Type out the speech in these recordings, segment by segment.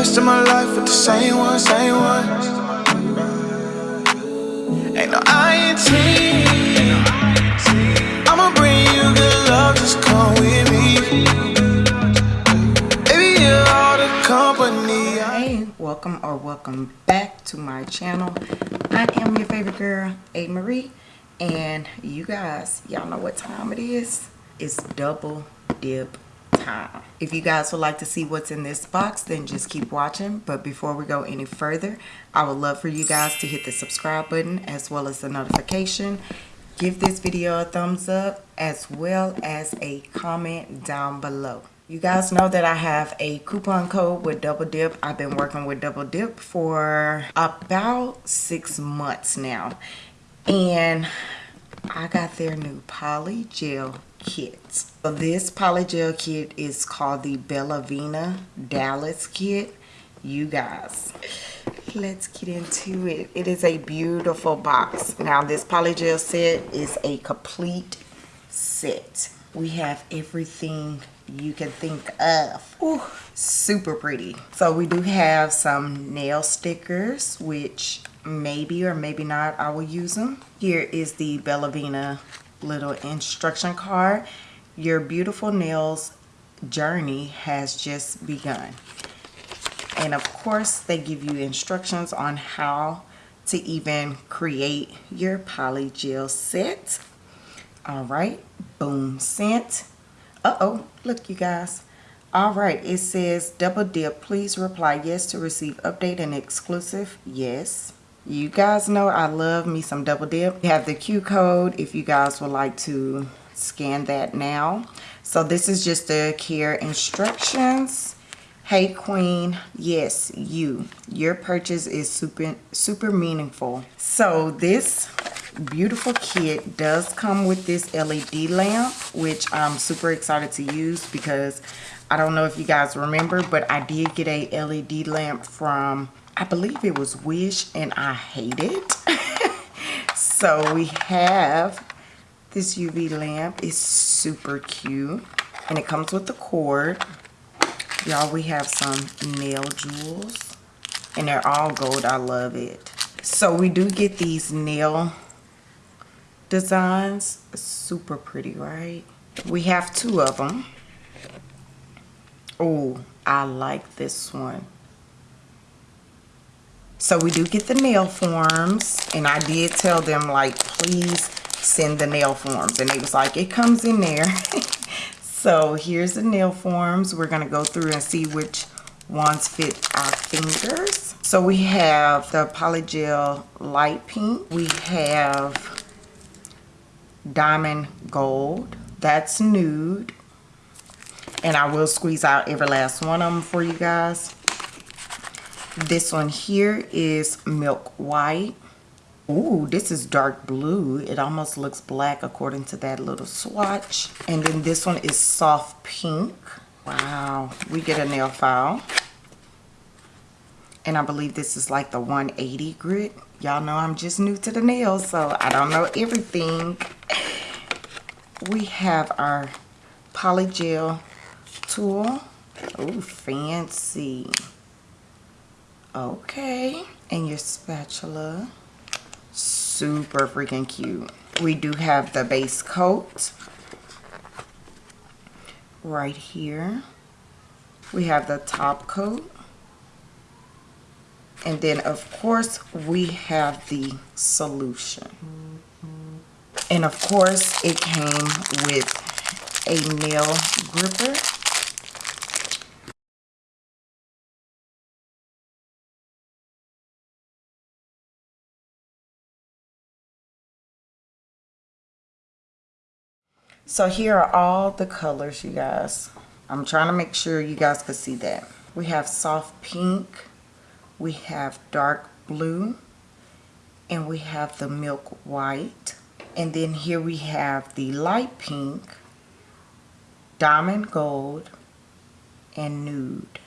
of my life with the same one, same one. Ain't no. I'ma bring you good love, just come with me. Baby, you're all the company. Hey, welcome or welcome back to my channel. I am your favorite girl, A. Marie. And you guys, y'all know what time it is? It's double dip If you guys would like to see what's in this box, then just keep watching. But before we go any further, I would love for you guys to hit the subscribe button as well as the notification. Give this video a thumbs up as well as a comment down below. You guys know that I have a coupon code with Double Dip. I've been working with Double Dip for about six months now and I got their new poly gel kit. So this poly gel kit is called the Bellavina Dallas kit. You guys, let's get into it. It is a beautiful box. Now this poly gel set is a complete set. We have everything you can think of. Ooh, super pretty. So we do have some nail stickers, which maybe or maybe not I will use them. Here is the Bellavina little instruction card. Your beautiful nails journey has just begun. And of course, they give you instructions on how to even create your polygel set. All right, boom, scent. Uh-oh, look you guys. All right, it says double dip. Please reply yes to receive update and exclusive. Yes. You guys know I love me some double dip. We have the Q code if you guys would like to scan that now. So this is just the care instructions. Hey queen, yes, you. Your purchase is super super meaningful. So this beautiful kit does come with this LED lamp, which I'm super excited to use because I don't know if you guys remember, but I did get a LED lamp from, I believe it was Wish, and I hate it. so we have this UV lamp. It's super cute, and it comes with the cord. Y'all, we have some nail jewels, and they're all gold. I love it. So we do get these nail designs. Super pretty, right? We have two of them. Oh, I like this one. So we do get the nail forms. And I did tell them, like, please send the nail forms. And they was like, it comes in there. so here's the nail forms. We're going to go through and see which ones fit our fingers. So we have the Polygel Light Pink. We have diamond gold that's nude and I will squeeze out every last one of them for you guys this one here is milk white Ooh, this is dark blue. It almost looks black according to that little swatch. And then this one is soft pink. Wow. We get a nail file. And I believe this is like the 180 grit. Y'all know I'm just new to the nails, so I don't know everything we have our polygel tool. Oh, fancy. Okay. And your spatula. Super freaking cute. We do have the base coat right here. We have the top coat. And then, of course, we have the solution. And of course, it came with a nail gripper. So here are all the colors, you guys. I'm trying to make sure you guys can see that. We have soft pink, we have dark blue, and we have the milk white. And then here we have the light pink, diamond gold, and nude.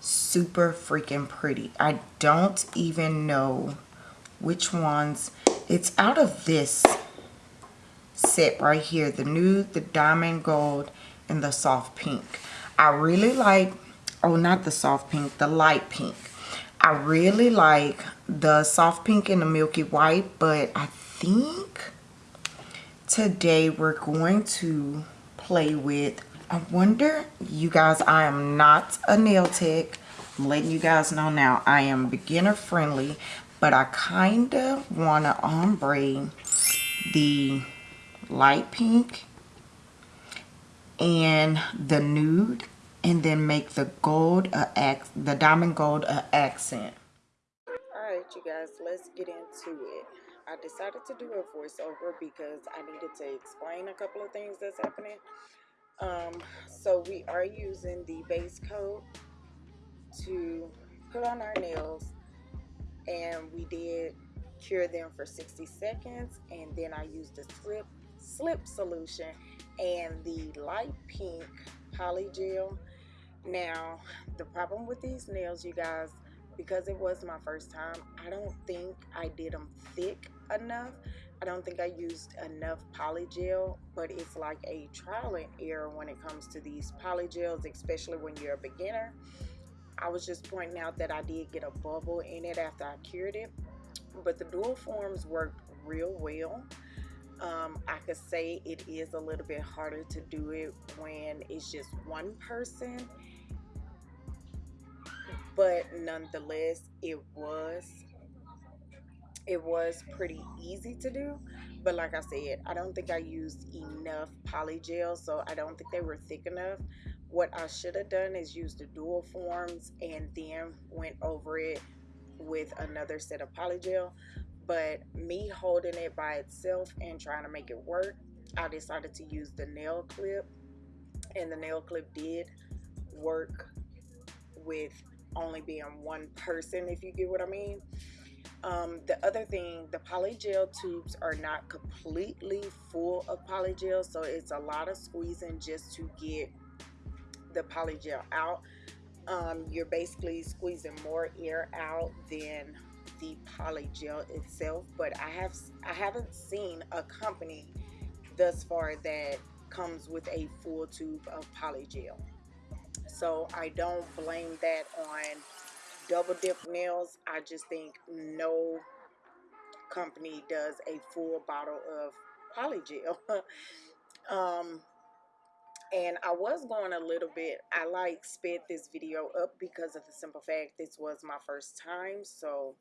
Super freaking pretty. I don't even know which ones. It's out of this set right here. The nude, the diamond gold, and the soft pink. I really like oh not the soft pink the light pink I really like the soft pink and the milky white but I think today we're going to play with I wonder you guys I am not a nail tech I'm letting you guys know now I am beginner friendly but I kind of want to ombre the light pink and the nude and then make the gold a the diamond gold a accent. All right you guys let's get into it. I decided to do a voiceover because i needed to explain a couple of things that's happening. Um so we are using the base coat to put on our nails and we did cure them for 60 seconds and then I used the slip slip solution and the light pink poly gel now the problem with these nails you guys because it was my first time I don't think I did them thick enough. I don't think I used enough poly gel but it's like a trial and error when it comes to these poly gels especially when you're a beginner. I was just pointing out that I did get a bubble in it after I cured it but the dual forms worked real well um, I could say it is a little bit harder to do it when it's just one person but nonetheless it was it was pretty easy to do. But like I said I don't think I used enough poly gel so I don't think they were thick enough. What I should have done is use the dual forms and then went over it with another set of poly gel but me holding it by itself and trying to make it work I decided to use the nail clip and the nail clip did work with only being one person if you get what I mean. Um, the other thing the polygel tubes are not completely full of polygel so it's a lot of squeezing just to get the polygel out. Um, you're basically squeezing more air out than the polygel itself but I have I haven't seen a company thus far that comes with a full tube of polygel so I don't blame that on double dip nails. I just think no company does a full bottle of polygel um and I was going a little bit I like sped this video up because of the simple fact this was my first time so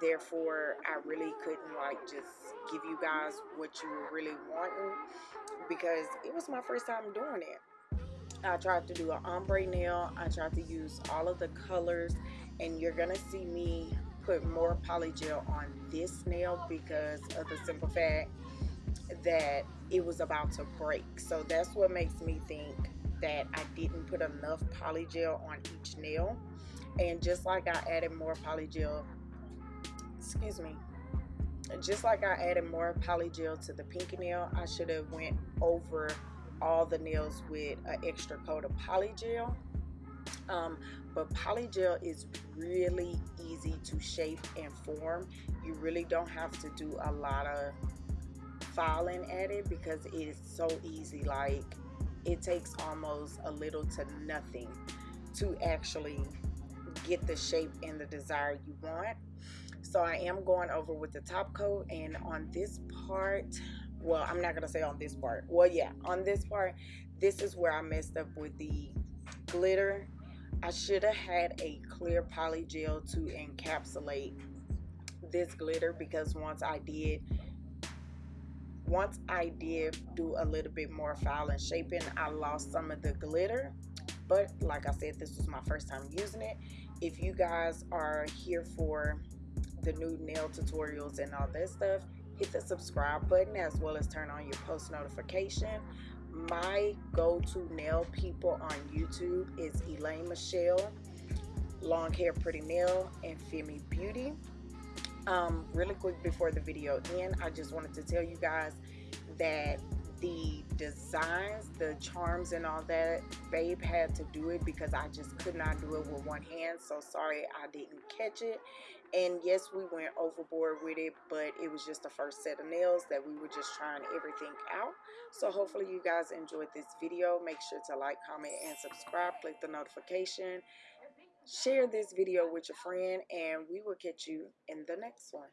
therefore I really couldn't like just give you guys what you were really wanting because it was my first time doing it. I tried to do an ombre nail I tried to use all of the colors and you're gonna see me put more polygel on this nail because of the simple fact that it was about to break. So that's what makes me think that I didn't put enough polygel on each nail. And just like I added more polygel excuse me just like I added more polygel to the pinky nail I should have went over all the nails with an extra coat of polygel um, but polygel is really easy to shape and form. You really don't have to do a lot of filing at it because it is so easy like it takes almost a little to nothing to actually get the shape and the desire you want. So I am going over with the top coat and on this part well I'm not gonna say on this part. Well yeah on this part this is where I messed up with the glitter. I should have had a clear poly gel to encapsulate this glitter because once I did once I did do a little bit more filing shaping I lost some of the glitter. But like I said this was my first time using it. If you guys are here for the new nail tutorials and all that stuff hit the subscribe button as well as turn on your post notification. My go-to nail people on YouTube is Elaine Michelle long hair pretty nail and Femi Beauty um, really quick before the video end I just wanted to tell you guys that the designs, the charms and all that, Babe had to do it because I just could not do it with one hand. So sorry I didn't catch it. And yes, we went overboard with it, but it was just the first set of nails that we were just trying everything out. So hopefully you guys enjoyed this video. Make sure to like, comment, and subscribe. Click the notification. Share this video with your friend, and we will catch you in the next one.